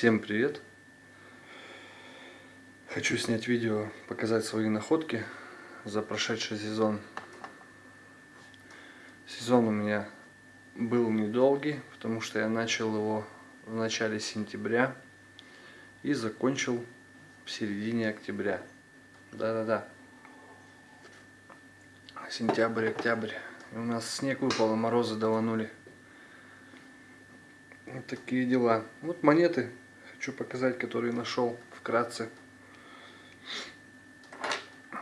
Всем привет! Хочу снять видео, показать свои находки за прошедший сезон. Сезон у меня был недолгий, потому что я начал его в начале сентября и закончил в середине октября. Да-да-да. Сентябрь, октябрь. И у нас снег выпал, а морозы даванули. Вот такие дела. Вот монеты хочу показать, которые нашел вкратце.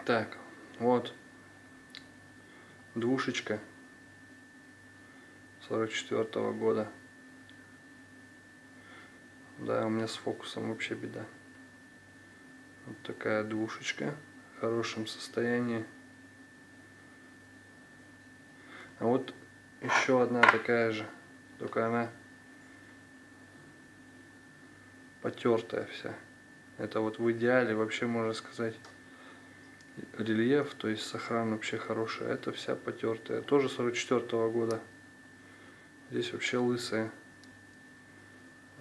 Так, вот. Двушечка. 44 -го года. Да, у меня с фокусом вообще беда. Вот такая двушечка в хорошем состоянии. А вот еще одна такая же, только она потертая вся. Это вот в идеале вообще можно сказать рельеф, то есть сохран вообще хороший. Это вся потертая. Тоже 44 -го года. Здесь вообще лысая.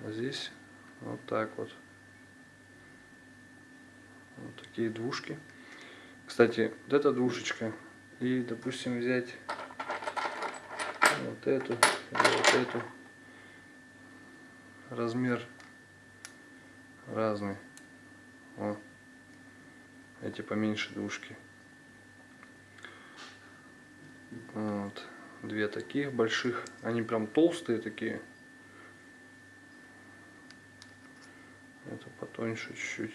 А здесь вот так вот. Вот такие двушки. Кстати, вот эта двушечка. И, допустим, взять вот эту, вот эту. Размер разные. О, эти поменьше двушки. Вот. Две таких больших. Они прям толстые такие. Это потоньше чуть-чуть.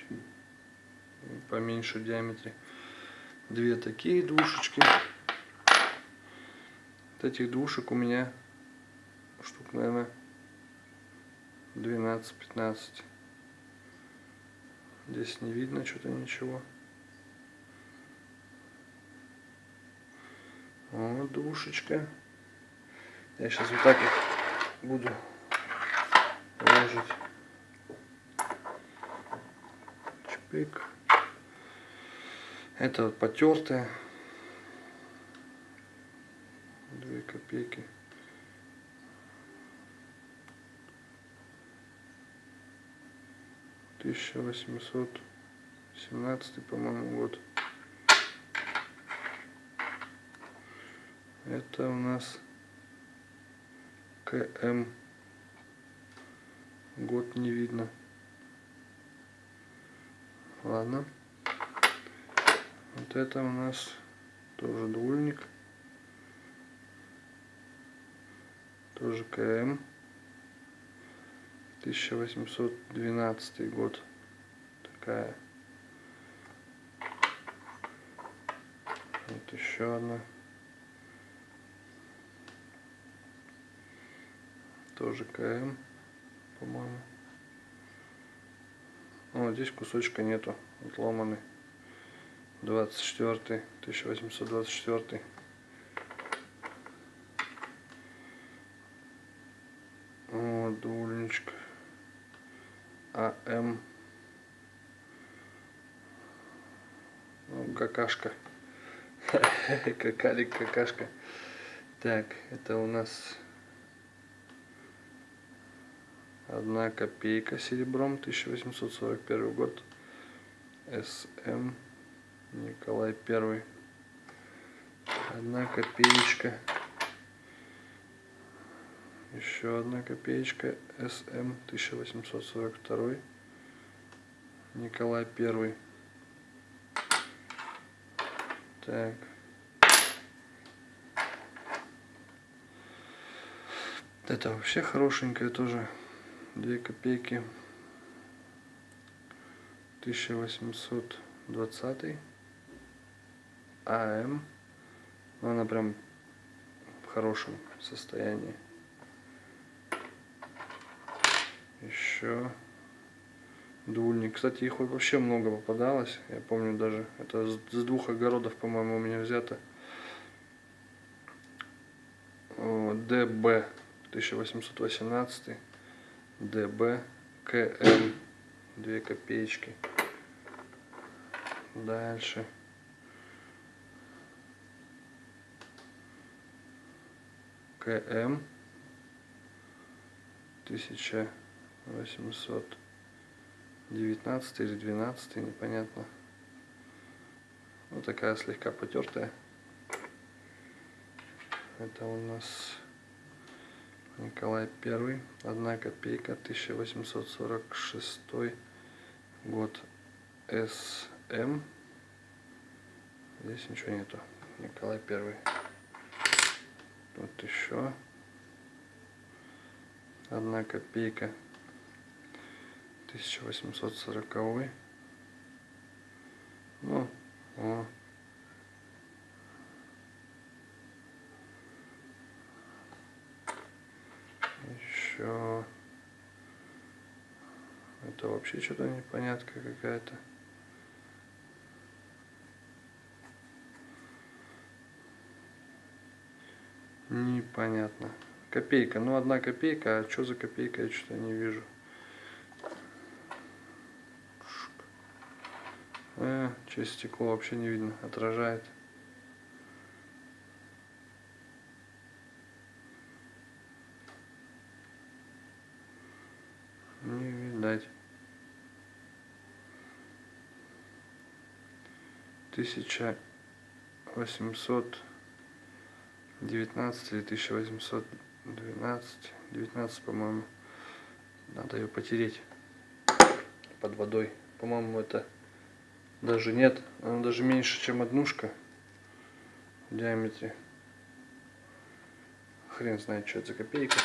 Поменьше в диаметре. Две такие двушечки. Вот этих двушек у меня штук, наверное, 12-15. Здесь не видно что-то ничего. Вот душечка. Я сейчас вот так их буду ложить. Чпик. Это вот потертая. Две копейки. 1817, по-моему, год. Это у нас КМ. Год не видно. Ладно. Вот это у нас тоже двульник. Тоже КМ. 1812 год. Такая. Вот еще одна. Тоже КМ, по-моему. Вот здесь кусочка нету, отломанный. 24 1824 вот дульничка АМ. Ну, какашка. Какалик, какашка. Так, это у нас одна копейка серебром, 1841 год. СМ Николай Первый. Одна копеечка. Еще одна копеечка СМ 1842. Николай Первый. Так. Это вообще хорошенькая тоже. Две копейки. 1820 АМ. Она прям в хорошем состоянии. Еще дульник. Кстати, их вообще много попадалось. Я помню даже, это с двух огородов, по-моему, у меня взято. ДБ 1818, ДБ, КМ, 2 копеечки. Дальше. КМ 1819 или 12 непонятно. Вот такая слегка потертая. Это у нас Николай Первый, одна копейка, 1846 год СМ. Здесь ничего нету. Николай Первый. Вот еще одна копейка 1840 ну о. еще это вообще что-то непонятка какая-то непонятно Копейка. Ну, одна копейка. А что за копейка, я что-то не вижу. Через стекло вообще не видно. Отражает. Не видать. Тысяча восемьсот девятнадцать или тысяча восемьсот 12, 19, по-моему. Надо ее потереть под водой. По-моему, это даже нет. Она даже меньше, чем однушка в диаметре. Хрен знает, что это за копейка.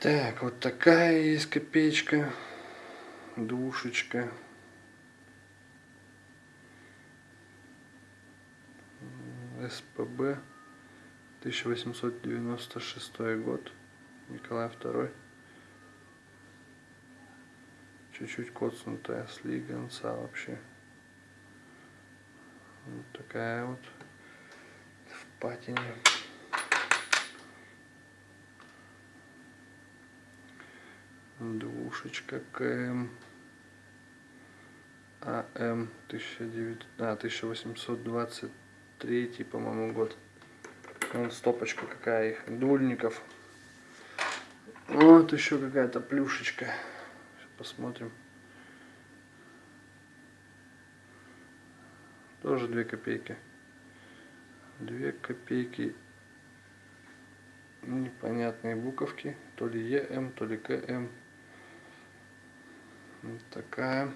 Так, вот такая есть копеечка. Душечка. СПБ. 1896 год, Николай II. Чуть-чуть коцнутая слиганца вообще. Вот такая вот в патине. Двушечка КМ. АМ 1900, а, 1823, по-моему, год. Вон стопочка какая их, дульников. Вот еще какая-то плюшечка. Посмотрим. Тоже 2 копейки. 2 копейки. Непонятные буковки. То ли ЕМ, то ли КМ. Вот такая.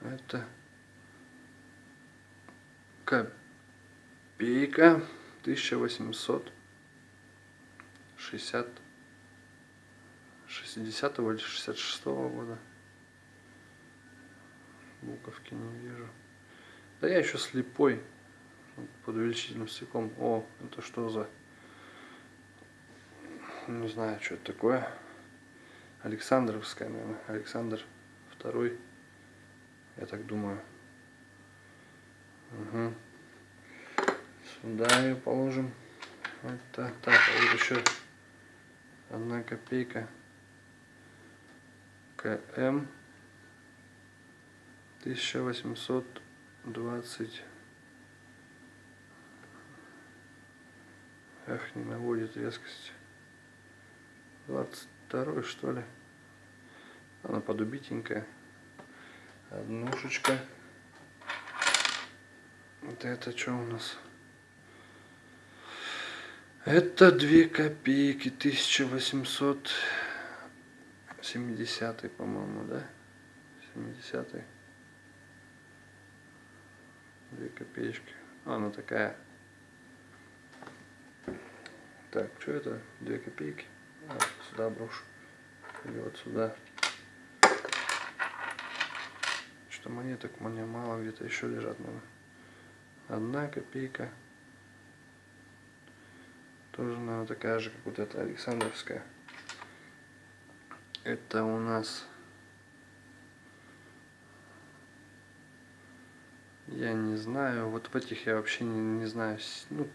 Это копейка 1860 60 или 66 -го года. Буковки не вижу. Да я еще слепой. Под увеличительным стеклом. О, это что за... Не знаю, что это такое. Александровская, наверное. Александр второй я так думаю. Угу. Сюда ее положим. Это так, а вот еще одна копейка. КМ 1820 Эх, не наводит резкость. 22 что ли? Она подубитенькая однушечка. Вот это что у нас? Это 2 копейки, 1870, по-моему, да? 70 -й. 2 копеечки. А, она такая. Так, что это? 2 копейки. А, сюда брошу. Или вот сюда что монеток мне мало, где-то еще лежат, наверное. Одна копейка. Тоже, наверное, такая же, как вот эта Александровская. Это у нас... Я не знаю, вот в этих я вообще не, не знаю. Ну,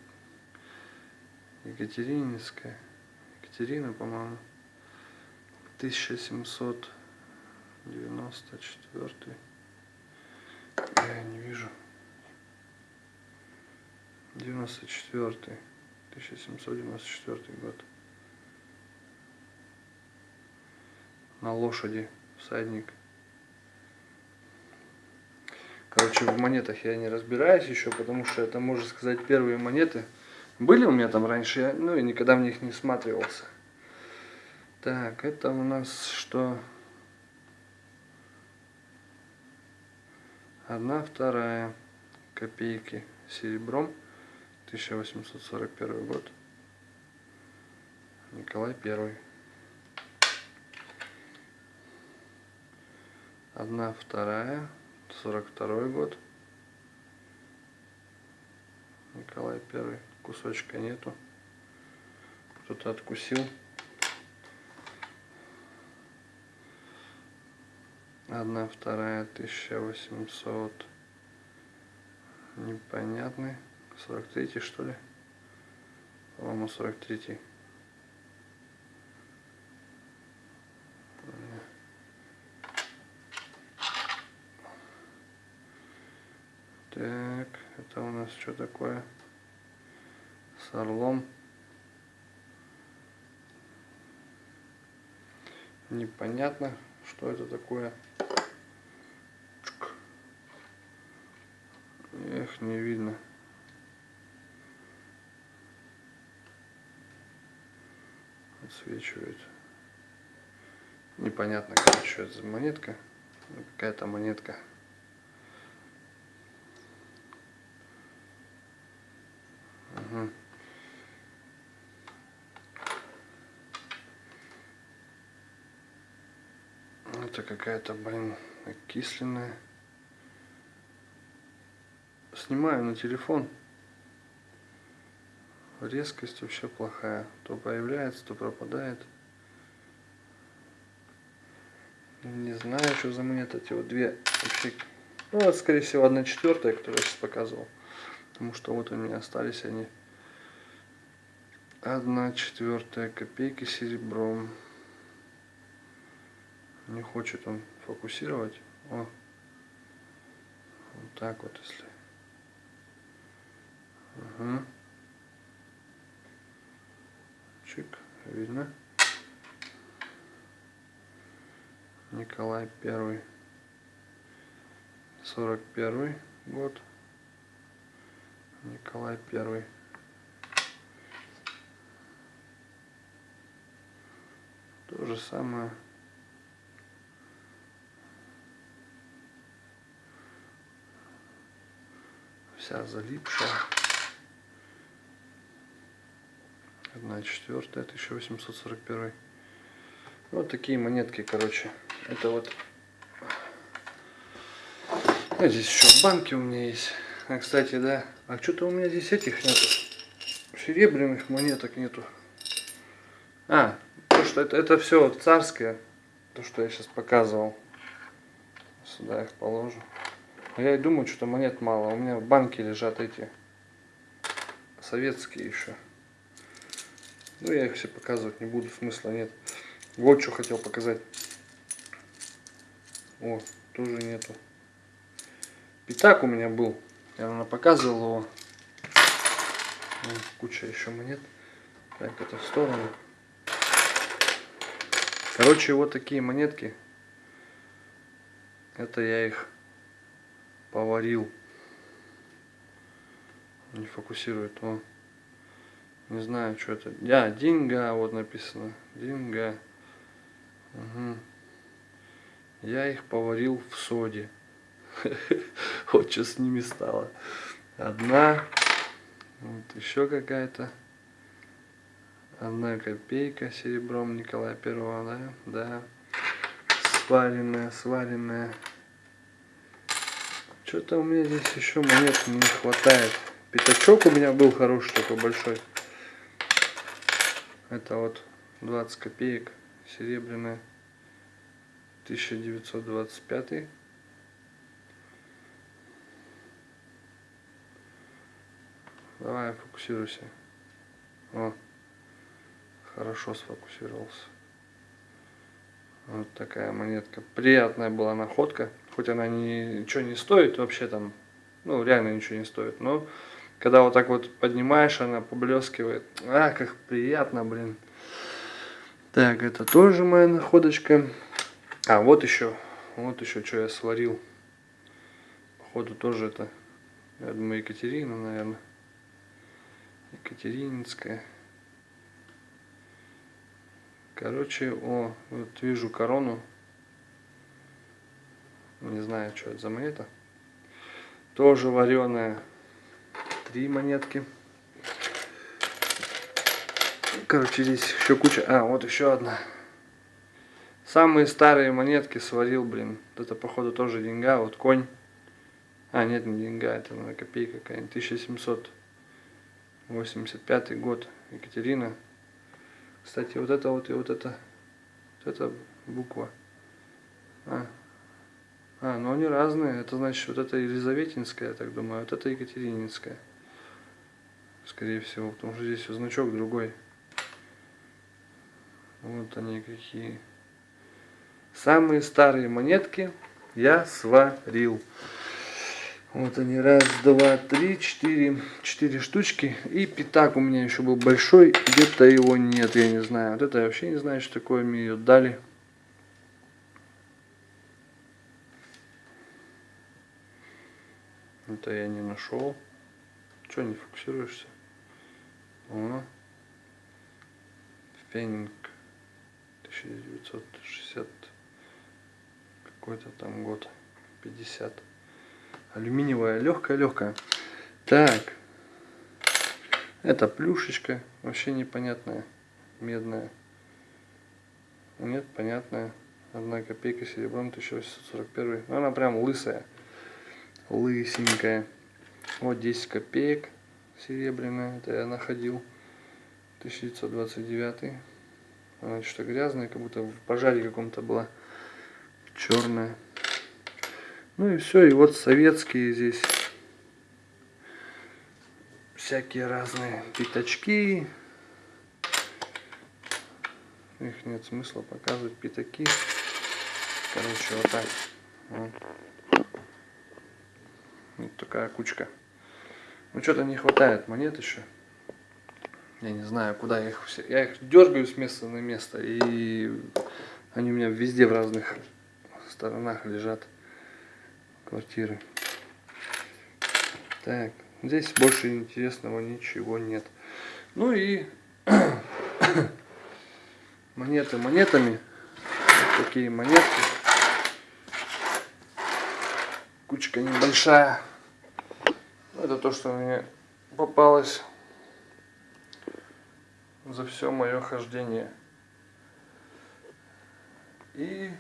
Екатерининская. Екатерина, по-моему. 1794. Я не вижу. 94 1794 год. На лошади всадник. Короче, в монетах я не разбираюсь еще, потому что это, можно сказать, первые монеты. Были у меня там раньше, я, ну и никогда в них не всматривался. Так, это у нас что? Одна вторая копейки серебром. 1841 год. Николай Первый. Одна вторая. 42 год. Николай Первый. Кусочка нету. Кто-то откусил. Одна вторая 1800. Непонятный. 43 что ли? По-моему 43. Так, это у нас что такое? С орлом. Непонятно, что это такое. Эх, не видно. Отсвечивает. Непонятно, что это за монетка. Какая-то монетка. Угу. Это какая-то, блин, окисленная. Снимаю на телефон. Резкость вообще плохая. То появляется, то пропадает. Не знаю, что за монета. Эти вот две вообще. Ну, вот, скорее всего, одна четвертая, которую я сейчас показывал. Потому что вот у меня остались они. Одна четвертая копейки серебром. Не хочет он фокусировать. О. Вот так вот, если. Угу. Чик, видно. Николай Первый. Сорок первый год. Николай Первый. То же самое. Вся залипшая. Одна четвертая, 1841. Вот такие монетки, короче. Это вот... А здесь еще банки у меня есть. А, кстати, да. А что-то у меня здесь этих нету. Серебряных монеток нету. А, то, что это, это все царское. То, что я сейчас показывал. Сюда их положу. А я и думаю, что монет мало. У меня в банке лежат эти советские еще. Ну, я их все показывать не буду, смысла нет. Вот что хотел показать. О, тоже нету. Пятак у меня был. Я, наверное, показывал его. Куча еще монет. Так, это в сторону. Короче, вот такие монетки. Это я их поварил. Не фокусирует. О. Не знаю, что это. Я, деньга, вот написано. Деньга. Угу. Я их поварил в соде. Вот что с ними стало. Одна. Вот еще какая-то. Одна копейка серебром Николая Первого, да? Да. Сваренная, сваренная. Что-то у меня здесь еще монет не хватает. Пятачок у меня был хороший такой большой. Это вот 20 копеек серебряная. 1925 Давай, фокусируйся. О, хорошо сфокусировался. Вот такая монетка. Приятная была находка. Хоть она ни, ничего не стоит вообще там. Ну, реально ничего не стоит. Но Когда вот так вот поднимаешь, она поблескивает. А, как приятно, блин. Так, это тоже моя находочка. А, вот еще. Вот еще, что я сварил. Походу тоже это, я думаю, Екатерина, наверное. Екатерининская. Короче, о, вот вижу корону. Не знаю, что это за монета. Тоже вареная. Три монетки. Короче, здесь еще куча. А, вот еще одна. Самые старые монетки сварил, блин. Это, походу, тоже деньга. Вот конь. А, нет, не деньга, это на копейка какая-нибудь. 1785 год. Екатерина. Кстати, вот это вот и вот это. Вот это буква. А. а, ну они разные. Это значит, вот это Елизаветинская, я так думаю. Вот это Екатерининская. Скорее всего, потому что здесь значок другой. Вот они какие. Самые старые монетки я сварил. Вот они, раз, два, три, четыре, четыре штучки. И пятак у меня еще был большой, где-то его нет, я не знаю. Вот это я вообще не знаю, что такое, мне ее дали. Это я не нашел. Че не фокусируешься? О. Фенинг 1960 какой-то там год 50 Алюминиевая, легкая-легкая. Так. Это плюшечка, вообще непонятная, медная. Нет, понятная. Одна копейка серебром 1841. Она прям лысая. Лысенькая. Вот 10 копеек серебряная. Это я находил. 1929. Она что-то грязная, как будто в пожаре каком-то была. Черная. Ну и все, и вот советские здесь всякие разные пятачки. Их нет смысла показывать, пятаки. Короче, вот так. Вот, вот такая кучка. Ну что-то не хватает монет еще. Я не знаю, куда их все. Я их дергаю с места на место. И они у меня везде в разных сторонах лежат квартиры. Так, здесь больше интересного ничего нет. Ну и монеты монетами. Вот такие монетки. Кучка небольшая. Это то, что мне попалось за все мое хождение. И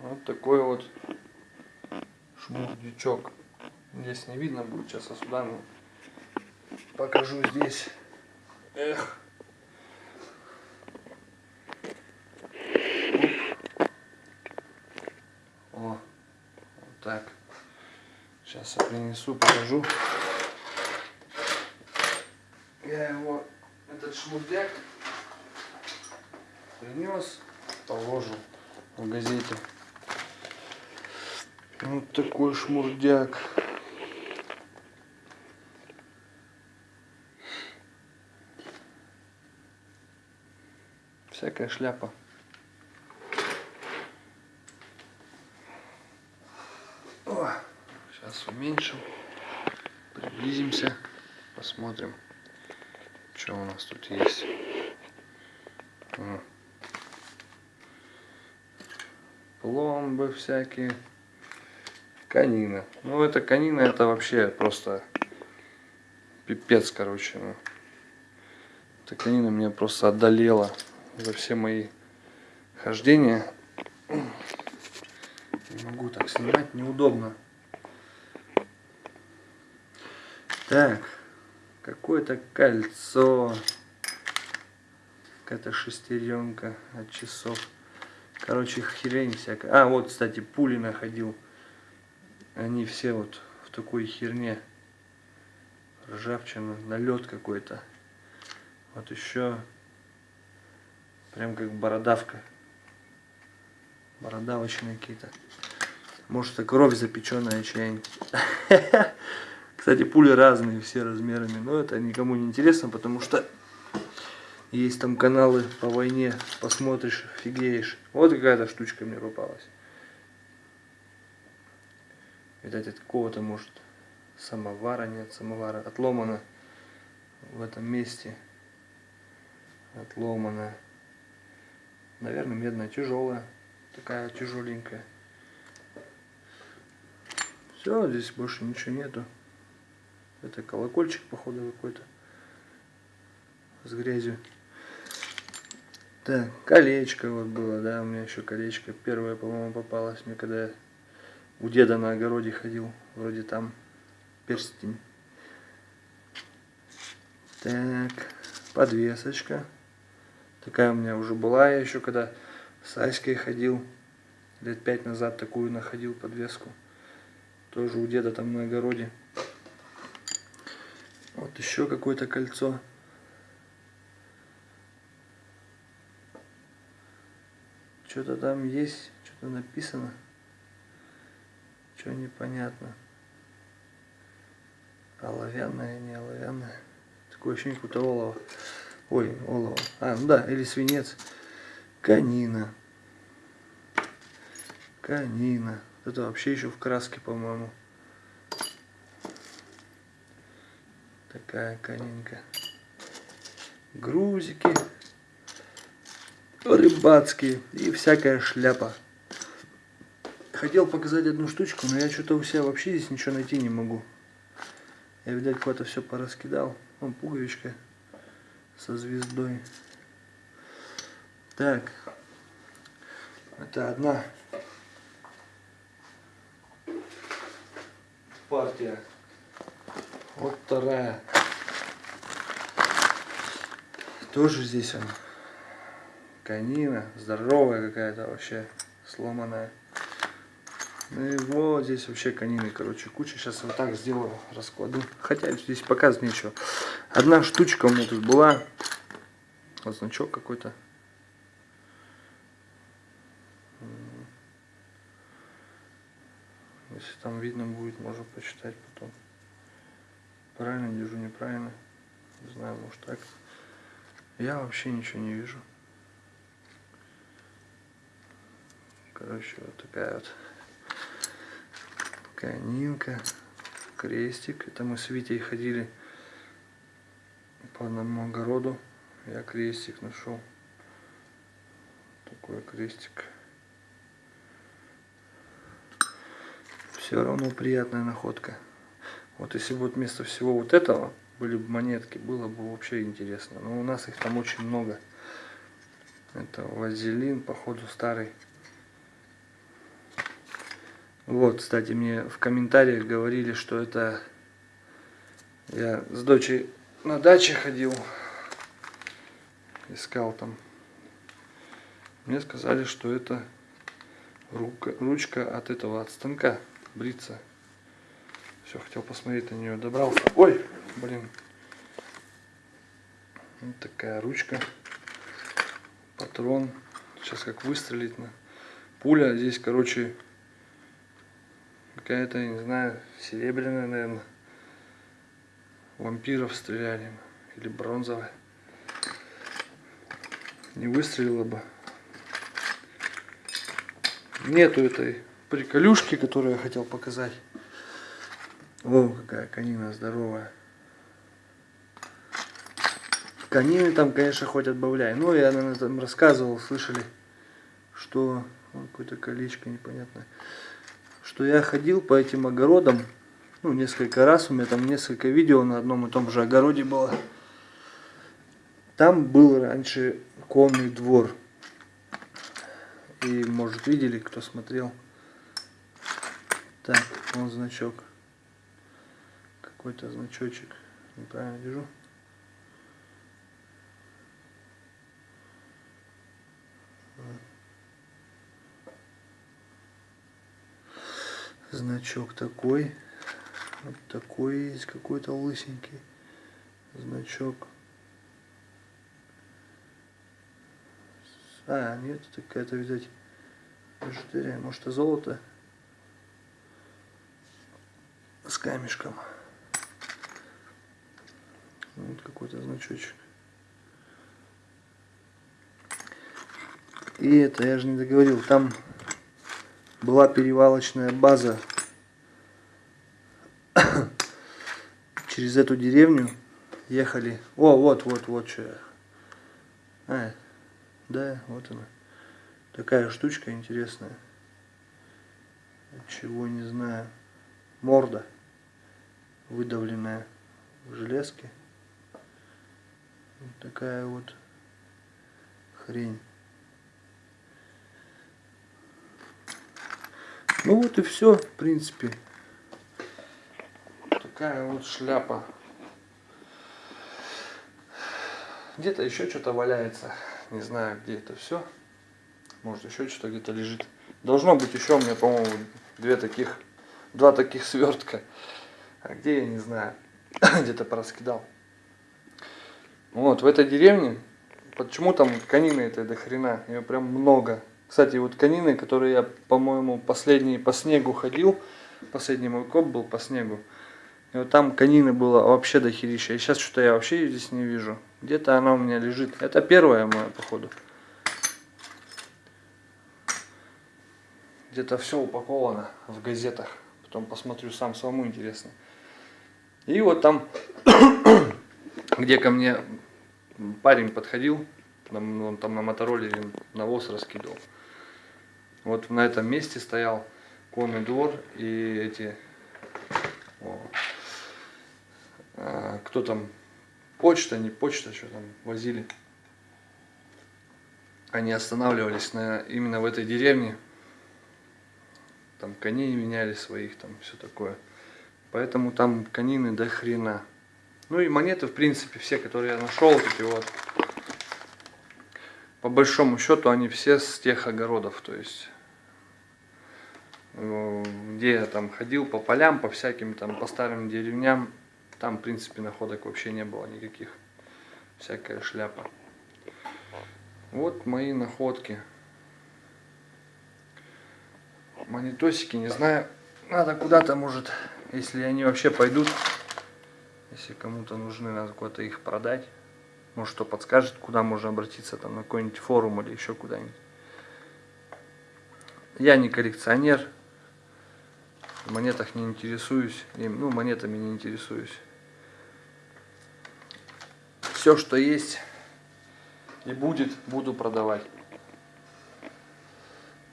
вот такой вот шмурдючок. Здесь не видно будет, сейчас я сюда ну, покажу здесь. Эх. О, вот так. Сейчас я принесу, покажу. Я его, этот шмурдяк, принес, положил в газете. Вот такой шмурдяк. Всякая шляпа. О, сейчас уменьшим, приблизимся, посмотрим, что у нас тут есть. Пломбы всякие. Канина. Ну, это канина, это вообще просто пипец, короче. Ну. Эта канина меня просто одолела за все мои хождения. Не могу так снимать, неудобно. Так, какое-то кольцо. Какая-то шестеренка от часов. Короче, херень всякая. А, вот, кстати, пули находил они все вот в такой херне. Ржавчина, налет какой-то. Вот еще прям как бородавка. Бородавочные какие-то. Может это кровь запеченная чья-нибудь. Кстати, пули разные, все размерами, но это никому не интересно, потому что есть там каналы по войне, посмотришь, офигеешь. Вот какая-то штучка мне попалась. Видать, от какого-то, может, самовара нет, самовара. Отломана в этом месте. Отломана. Наверное, медная, тяжелая. Такая тяжеленькая. Все, здесь больше ничего нету. Это колокольчик, походу, какой-то. С грязью. Так, колечко вот было, да, у меня еще колечко. Первое, по-моему, попалось мне, когда я у деда на огороде ходил. Вроде там перстень. Так, подвесочка. Такая у меня уже была, я еще когда с Аськой ходил. Лет пять назад такую находил подвеску. Тоже у деда там на огороде. Вот еще какое-то кольцо. Что-то там есть, что-то написано. Что непонятно. Оловянное, не оловянное. Такое ощущение, какое-то олово. Ой, олово. А, ну да, или свинец. Канина. Канина. Это вообще еще в краске, по-моему. Такая канинка. Грузики. Рыбацкие. И всякая шляпа. Хотел показать одну штучку, но я что-то у себя вообще здесь ничего найти не могу. Я, видать, куда-то все пораскидал. Вон пуговичка со звездой. Так. Это одна партия. Вот вторая. Тоже здесь он. Канина. Здоровая какая-то вообще. Сломанная. Ну и вот здесь вообще канины, короче, куча. Сейчас вот так сделаю, раскладу. Хотя здесь показывать нечего. Одна штучка у меня тут была. Вот значок какой-то. Если там видно будет, можно почитать потом. Правильно держу, неправильно. Не знаю, может так. Я вообще ничего не вижу. Короче, вот такая вот канинка, крестик. Это мы с Витей ходили по одному огороду. Я крестик нашел. Такой крестик. Все равно приятная находка. Вот если вот вместо всего вот этого были бы монетки, было бы вообще интересно. Но у нас их там очень много. Это вазелин, походу старый. Вот, кстати, мне в комментариях говорили, что это я с дочей на даче ходил, искал там. Мне сказали, что это рука, ручка от этого, от станка бриться. Все, хотел посмотреть на нее, добрался. Ой, блин. Вот такая ручка, патрон. Сейчас как выстрелить на пуля. Здесь, короче, какая-то, не знаю, серебряная, наверное. Вампиров стреляли. Или бронзовая. Не выстрелила бы. Нету этой приколюшки, которую я хотел показать. О, какая канина здоровая. Конины там, конечно, хоть отбавляй. Но я, наверное, там рассказывал, слышали, что... Какое-то колечко непонятное что я ходил по этим огородам, ну, несколько раз, у меня там несколько видео на одном и том же огороде было. Там был раньше конный двор. И, может, видели, кто смотрел. Так, вон значок. Какой-то значочек. Неправильно держу. значок такой. Вот такой есть какой-то лысенький значок. А, нет, такая-то, видать, бижутерия. Может, это золото с камешком. Вот какой-то значочек. И это, я же не договорил, там была перевалочная база через эту деревню ехали. О, вот, вот, вот что я. А, да, вот она. Такая штучка интересная. Чего не знаю. Морда выдавленная в железке. Вот такая вот хрень. Ну вот и все, в принципе. Такая вот шляпа. Где-то еще что-то валяется. Не знаю, где это все. Может еще что-то где-то лежит. Должно быть еще у меня, по-моему, две таких, два таких свертка. А где я не знаю. где-то пораскидал. Вот, в этой деревне, почему там конины это до хрена, ее прям много. Кстати, вот конины, которые я, по-моему, последний по снегу ходил, последний мой коп был по снегу, и вот там конины было вообще до херища. И сейчас что-то я вообще ее здесь не вижу. Где-то она у меня лежит. Это первая моя, походу. Где-то все упаковано в газетах. Потом посмотрю сам, самому интересно. И вот там, где ко мне парень подходил, он там на мотороллере навоз раскидывал. Вот на этом месте стоял конный двор и эти... О, а, кто там? Почта, не почта, что там возили. Они останавливались на, именно в этой деревне. Там коней меняли своих, там все такое. Поэтому там конины до хрена. Ну и монеты, в принципе, все, которые я нашел, эти вот. По большому счету, они все с тех огородов. То есть Э, где я там ходил по полям, по всяким там, по старым деревням, там, в принципе, находок вообще не было никаких. Всякая шляпа. Вот мои находки. Монетосики, не знаю, надо куда-то, может, если они вообще пойдут, если кому-то нужны, надо куда-то их продать. Может, что подскажет, куда можно обратиться, там, на какой-нибудь форум или еще куда-нибудь. Я не коллекционер, в монетах не интересуюсь, ну, монетами не интересуюсь. Все, что есть и будет, буду продавать.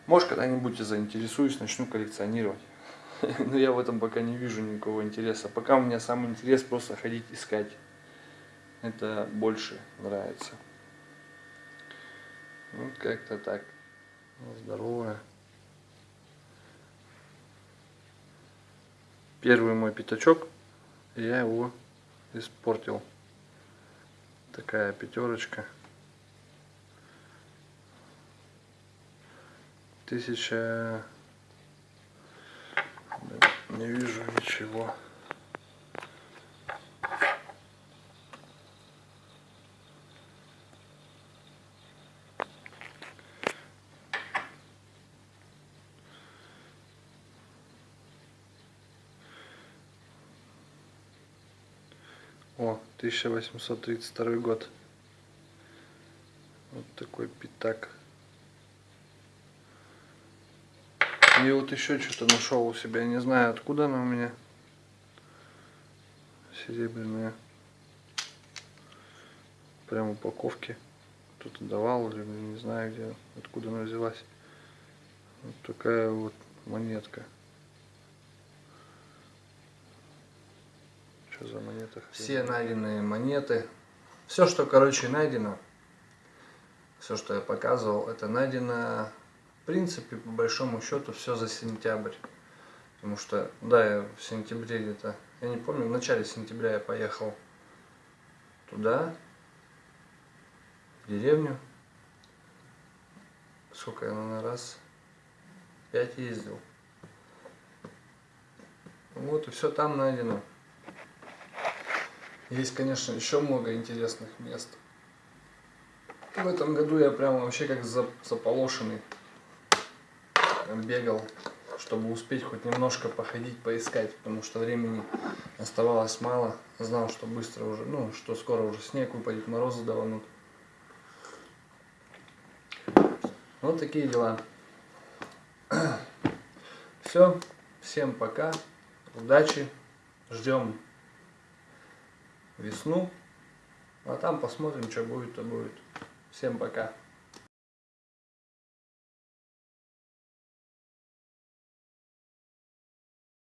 Может, когда-нибудь заинтересуюсь, начну коллекционировать. Но я в этом пока не вижу никакого интереса. Пока у меня самый интерес просто ходить искать. Это больше нравится. Вот как-то так. Здорово. первый мой пятачок, я его испортил. Такая пятерочка. Тысяча... Не вижу ничего. О, 1832 год. Вот такой пятак. И вот еще что-то нашел у себя. Не знаю, откуда она у меня. Серебряная. Прям упаковки. Кто-то давал или не знаю где, откуда она взялась. Вот такая вот монетка. Что за монеты? Все найденные монеты. Все, что, короче, найдено, все, что я показывал, это найдено, принципе, по большому счету, все за сентябрь. Потому что, да, я в сентябре где-то, я не помню, в начале сентября я поехал туда, в деревню. Сколько я, наверное, раз, пять ездил. Вот и все там найдено. Есть, конечно, еще много интересных мест. В этом году я прям вообще как заполошенный бегал чтобы успеть хоть немножко походить, поискать, потому что времени оставалось мало. Знал, что быстро уже, ну, что скоро уже снег выпадет, морозы даванут. Вот такие дела. Все, всем пока, удачи, ждем весну, а там посмотрим, что будет, то будет. Всем пока.